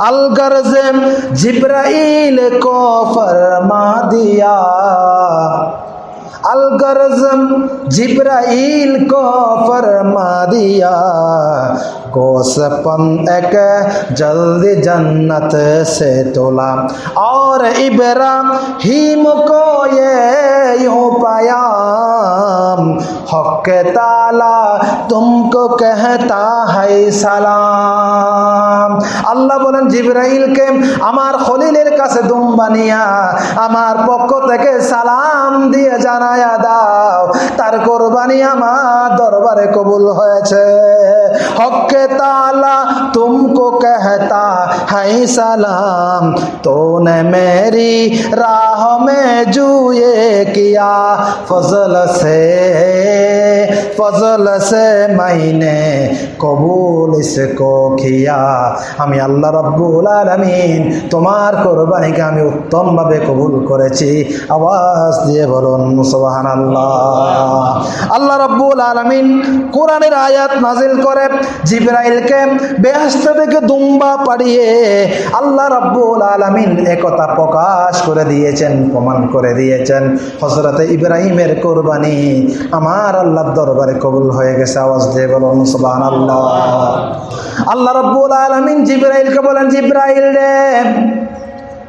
अलगर्ज जिब्राइल को फरमा दिया। अलगर्ज जिब्राइल को फरमा दिया। गोसपन एक जल्दी जन्नत से तोला। और इब्राहिम को ये यूँ पाया। हक ताला तुमको कहता है সালাম আল্লাহ বলেন জিব্রাইলকে আমার খলিলের কাছে দুম বানিয়া আমার পক্ষ থেকে সালাম দিয়ে জানায়া দাও তার কোরবানি আমার দরবারে কবুল হয়েছে হকে তালা তুমকো कहता है सलाम तूने मेरी राह में जुए किया फजल से ফজল সে মাইনে, কবুল সে কিয়া আমি আল্লাহ রব্বুল আলমিন, তোমার কোরবানিকে আমি উত্তমভাবে কবুল করেছি। আওয়াজ দিয়ে বলুন সোহান আল্লাহ আল্লাহ রব্বুল আলমিন কোরআনের আয়াত নাজিল করে, জিব্রাইলকে বেহস্ত থেকে দুম্বা পাড়িয়ে আল্লাহ রব্বুল আলমিন একতা প্রকাশ করে দিয়েছেন, প্রমাণ করে দিয়েছেন। হজরতে ইব্রাহিমের কোরবানি আমার আল্লাহ দরবারে কবুল হয়ে গেছে, আওয়াজ দিয়ে বলুন সুবাহ আল্লাহ আল্লাহ রব্বুল আলমিন জিব্রাইলকে বলেন, জিব্রাইল রে,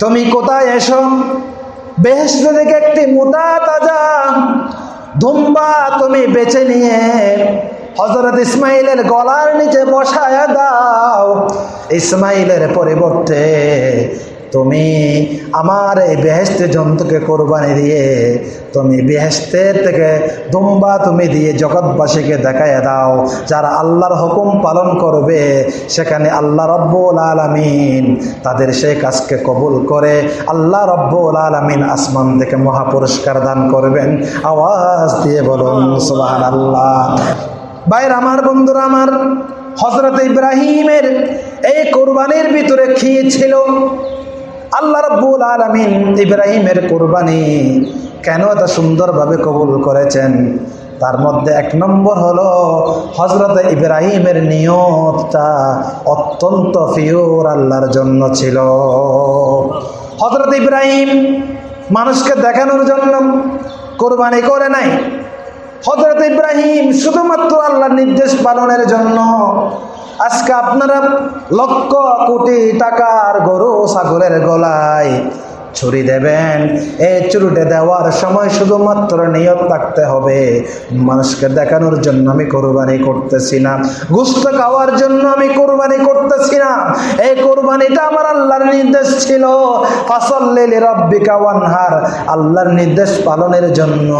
তুমি কোথায় এসো? বেহেস্ত থেকে একটি মোটা তাজা ধুম্বা তুমি বেছে নিয়ে হজরত ইসমাইলের গলার নিচে বসায় দাও। ইসমাইলের পরিবর্তে তুমি আমার এই বেহেস্তে জন্তুকে কোরবানি দিয়ে, তুমি বেহেস্তের থেকে দুম্বা তুমি দিয়ে জগৎবাসীকে দেখাইয়া দাও, যারা আল্লাহর হুকুম পালন করবে, সেখানে আল্লাহ রব্বুল আলমিন তাদের সেই কাজকে কবুল করে, আল্লাহ রব্বুল আলমিন আসমান থেকে মহাপুরস্কার দান করবেন। আওয়াজ দিয়ে বলুন সুবাহ আল্লাহ বাইর আমার, বন্ধুরা আমার হজরত ইব্রাহিমের এই কোরবানির ভিতরে খেয়েছিল আল্লাহ রব্বুল আলমিন ইব্রাহিমের কোরবানি কেন এত সুন্দরভাবে কবুল করেছেন? তার মধ্যে এক নম্বর হলো হজরত ইব্রাহিমের নিয়তটা অত্যন্ত ফিওর আল্লাহর জন্য ছিল। হজরত ইব্রাহিম মানুষকে দেখানোর জন্য কোরবানি করে নাই। হজরত ইব্রাহিম শুধুমাত্র আল্লাহর নির্দেশ পালনের জন্য আজকে আপনারা লক্ষ কোটি টাকার গরু ছাগলের গলায়। ছুরি দেবেন। এই চুরিটা দেওয়ার সময় শুধুমাত্র নিয়ত থাকতে হবে। মানুষকে দেখানোর জন্য আমি কোরবানি করতেছি না। গুস্ত খাওয়ার জন্য আমি কোরবানি করতেছি না। এই কোরবানিটা আমার আল্লাহর নির্দেশ ছিল। ফাসল্লিলি রব্বিকা ওয়ানহার। আল্লাহর নির্দেশ পালনের জন্য।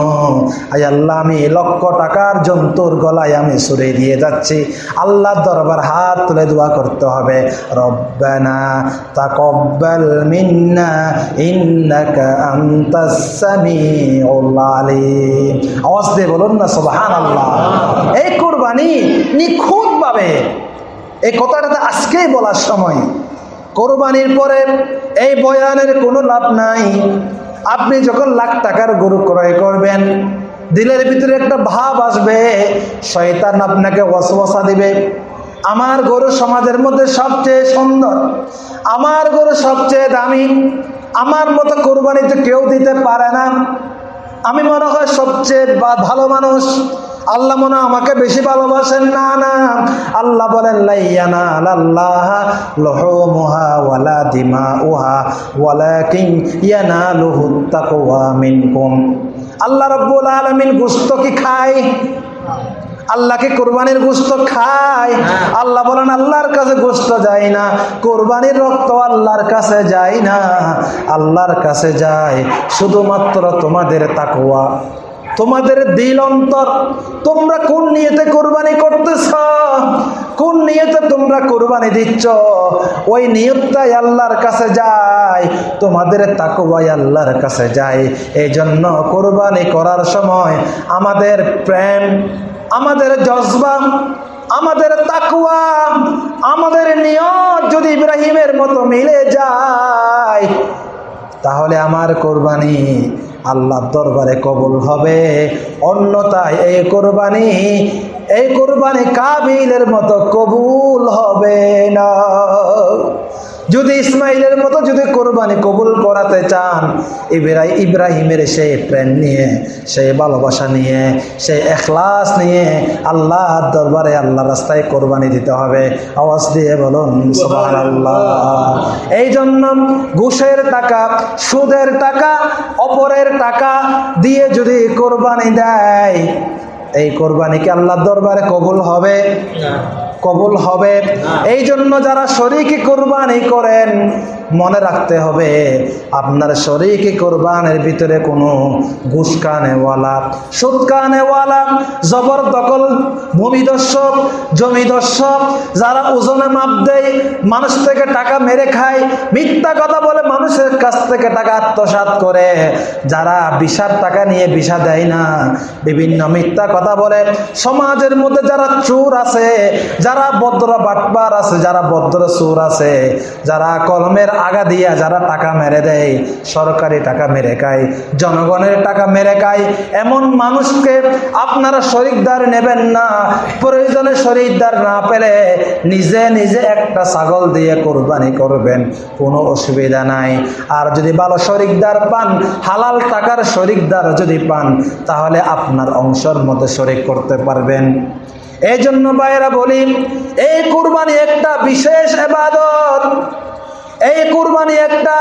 আই আল্লাহ, আমি লক্ষ টাকার জন্তুর গলায় আমি সুরে দিয়ে যাচ্ছি। আল্লাহর দরবার হাত তুলে দোয়া করতে হবে। রব্বানা তাকব্বাল মিন্না ইন্নাকা আনতাস সামিউল আলিম। আওয়াজ দিয়ে বলুন না, সুবহানাল্লাহ। এই কুরবানি নিখুঁতভাবে, এই কথাটা আজকেই বলার সময়। কোরবানির পরে এই বয়ানের কোনো লাভ নাই। আপনি যখন লাখ টাকার গরু ক্রয় করবেন, দিলের ভিতরে একটা ভাব আসবে, শয়তান আপনাকে ওয়াসওয়াসা দিবে। আমার গরু সমাজের মধ্যে সবচেয়ে সুন্দর, আমার গরু সবচেয়ে দামি আমার মতো কোরবানি তো কেউ দিতে পারে না। আমি মনে হয় সবচেয়ে ভালো মানুষ। আল্লাহ মনে আমাকে বেশি ভালোবাসেন। না না। আল্লাহ বলেন ওয়ালা দিমা ইয়ানালুহু তাকওয়া মিনকুম। আল্লাহ রাব্বুল আলামিন গোশত কি খায়? আল্লাহকে কোরবানির গোস্ত খায়। আল্লাহ বলেন আল্লাহর কাছে গোস্ত যায় না। কোরবানির রক্ত আল্লাহর কাছে যায় না। আল্লাহর কাছে যায় শুধুমাত্র তোমাদের তাকুয়া তোমাদের দিল অন্তর। তোমরা কোন নিয়েতে কোরবানি করতেছ? কোন নিয়তে তোমরা কোরবানি দিচ্ছ? ওই নিয়তটাই আল্লাহর কাছে যায়। তোমাদের তাকুয়াই আল্লাহর কাছে যায়। এই জন্য কোরবানি করার সময় আমাদের প্রেম আমাদের জজবা, আমাদের তাকুয়া আমাদের নিয়ত যদি ইব্রাহিমের মতো মিলে যায়, তাহলে আমার কোরবানি আল্লাহর দরবারে কবুল হবে। অন্যথায় এই কোরবানি এই কোরবানি কাবিলের মতো কবুল হবে না। যদি ইসমাইলের মতো যদি কোরবানি কবুল করাতে চান ইব্রাহিম ইব্রাহিমের সেই প্রেম নিয়ে, সেই ভালোবাসা নিয়ে, সেই এখলাস নিয়ে আল্লাহর দরবারে আল্লাহ রাস্তায় কোরবানি দিতে হবে। আওয়াজ দিয়ে বলুন আল্লাহ এই জন্য ঘুষের টাকা, সুদের টাকা, অপরের টাকা দিয়ে যদি কোরবানি দেয়, এই কোরবানিকে আল্লাহর দরবারে কবুল হবে? কবুল হবে। এই জন্য যারা শরীকে কোরবানি করেন মনে রাখতে হবে, আপনার শরীরকে কোরবানের ভিতরে কোনো ঘুষ কানেওয়ালা সুদ কানেওয়ালা জবরদখল, ভূমিদর্শক, জমিদর্শক, যারা ওজনে মাপ দেয়, মানুষ থেকে টাকা মেরে খায়, মিথ্যা কথা বলে মানুষের কাছ থেকে টাকা আত্মসাৎ করে, যারা বিষার টাকা নিয়ে বিষা দেয় না, বিভিন্ন মিথ্যা কথা বলে, সমাজের মধ্যে যারা চোর আছে, যারা ভদ্র বাটবার আছে, যারা ভদ্র চোর আছে, যারা কলমের আগা দিয়া যারা টাকা মেরে দেয়, সরকারি টাকা মেরে খায়, জনগণের টাকা মেরে খায়, এমন মানুষকে আপনারা শরিকদার নেবেন না, প্রয়োজনে শরিকদার না পেলে নিজে নিজে একটা ছাগল দিয়ে কোরবানি করবেন, কোনো অসুবিধা নাই। আর যদি ভালো শরিকদার পান, হালাল টাকার শরিকদার যদি পান, তাহলে আপনার অংশের মধ্যে শরিক করতে পারবেন। এই জন্য বাইরা বলি, এই কুরবানি একটা বিশেষ এবাদত। এই কুরবানি একটা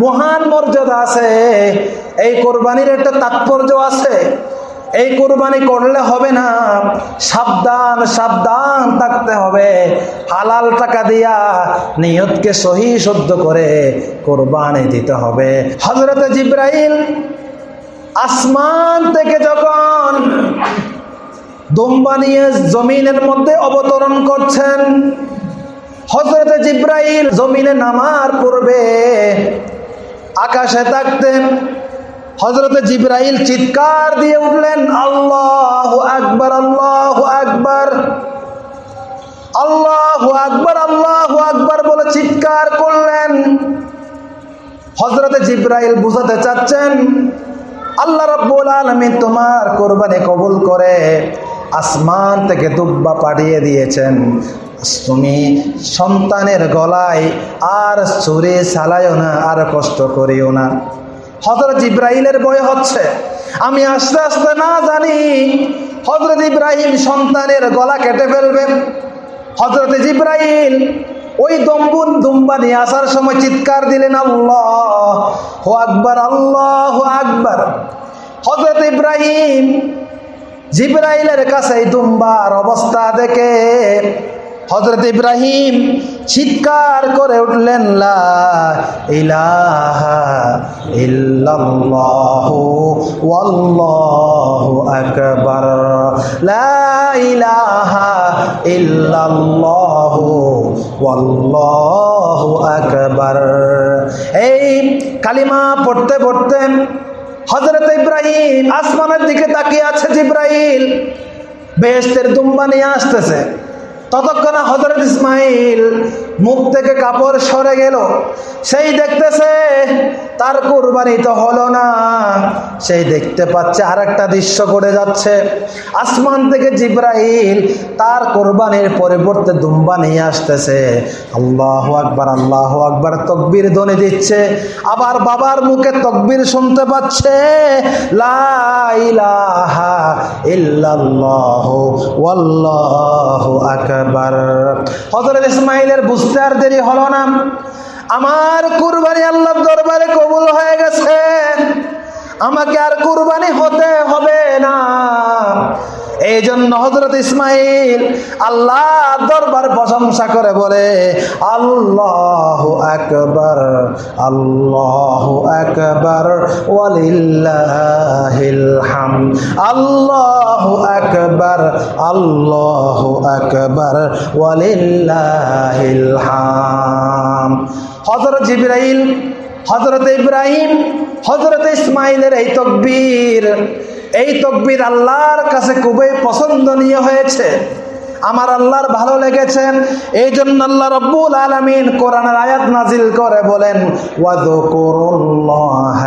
মহান মর্যাদা আছে। এই কোরবানির একটা তাৎপর্য আছে। এই কোরবানি করলে হবে না। সাবধান সাবধান থাকতে হবে। হালাল টাকা দিয়া নিয়তকে সহি করে কোরবানি দিতে হবে। হজরত জিব্রাইল আসমান থেকে যখন দুম্বা নিয়ে জমিনের মধ্যে অবতরণ করছেন হজরত জিব্রাইল জমিনে নামার পূর্বে আকাশে থাকতেন হজরত জিব্রাইল চিৎকার দিয়ে উঠলেন, আল্লাহ আকবর আল্লাহ আকবর আল্লাহ আকবর আল্লাহ আকবর বলে চিৎকার করলেন। হজরত জিব্রাইল বুঝাতে চাচ্ছেন, আল্লাহ রব্বুল আলমী তোমার কোরবানি কবুল করে আসমান থেকে দুব্বা পাঠিয়ে দিয়েছেন। তুমি সন্তানের গলায় আর চুরে চালাইও না, আর কষ্ট করিও না। হজরত ইব্রাহিমের বয় হচ্ছে। আমি আস্তে আস্তে না জানি হজরত ইব্রাহিম সন্তানের গলা কেটে ফেলবেন। হজরত ইব্রাহিম ওই দম্বুন দুম্বা নিয়ে আসার সময় চিৎকার দিলেন, আল্লাহ হো আকবর, আল্লাহ আকবর। হজরত ইব্রাহিম জিব্রাইলের কাছে দুম্বার অবস্থা দেখে হজরত ইব্রাহিম চিৎকার করে উঠলেন আকবার। আকবার। এই কালিমা পড়তে পড়তে হজরত ইব্রাহিম আসমানের দিকে তাকিয়ে আছে জিব্রাহিল বেহেস্তের দুম্বা নিয়ে আসতেছে। ততক্ষণে হজরত ইসমাইল মুখ থেকে কাপড় সরে গেল। সেই দেখতেছে, তার কোরবানি তো হলো না। সেই দেখতে পাচ্ছে আর একটা দৃশ্য করে যাচ্ছে। আসমান থেকে জিব্রাইল তার কোরবানির পরিবর্তে দুম্বা নিয়ে আসতেছে। আল্লাহ আকবার আল্লাহ আকবার, তকবির ধ্বনি দিচ্ছে। আবার বাবার মুখে তকবির শুনতে পাচ্ছে, লা ইলাহা ইল্লাল্লাহ, ওয়াল্লাহু আকবার। হযরত ইসমাইলের বুঝতে দেরি হলো না। আমার কুরবানি আল্লাহর দরবারে কবুল হয়ে গেছে। আমাকে আর কুরবানি হতে হবে না। এই জন্য হজরত ইসমাইল আল্লাহ দরবার প্রশংসা করে বলে, আল্লাহ আকবর, আল্লাহ ওয়ালিল্লাহিল হাম আল্লাহ আকবর, আল্লাহ ওয়ালিল্লাহিল হাম হজরত জিব্রাইল হজরত ইব্রাহিম হজরত ইসমাইলের এই তকবীর এই তকবির আল্লাহর কাছে খুবই পছন্দনীয় হয়েছে। আমার আল্লাহর ভালো লেগেছেন। এই জন্য আল্লাহ রব্বুল আলমিন কোরআনের আয়াত নাজিল করে বলেন ওয়াদকুরুল্লাহ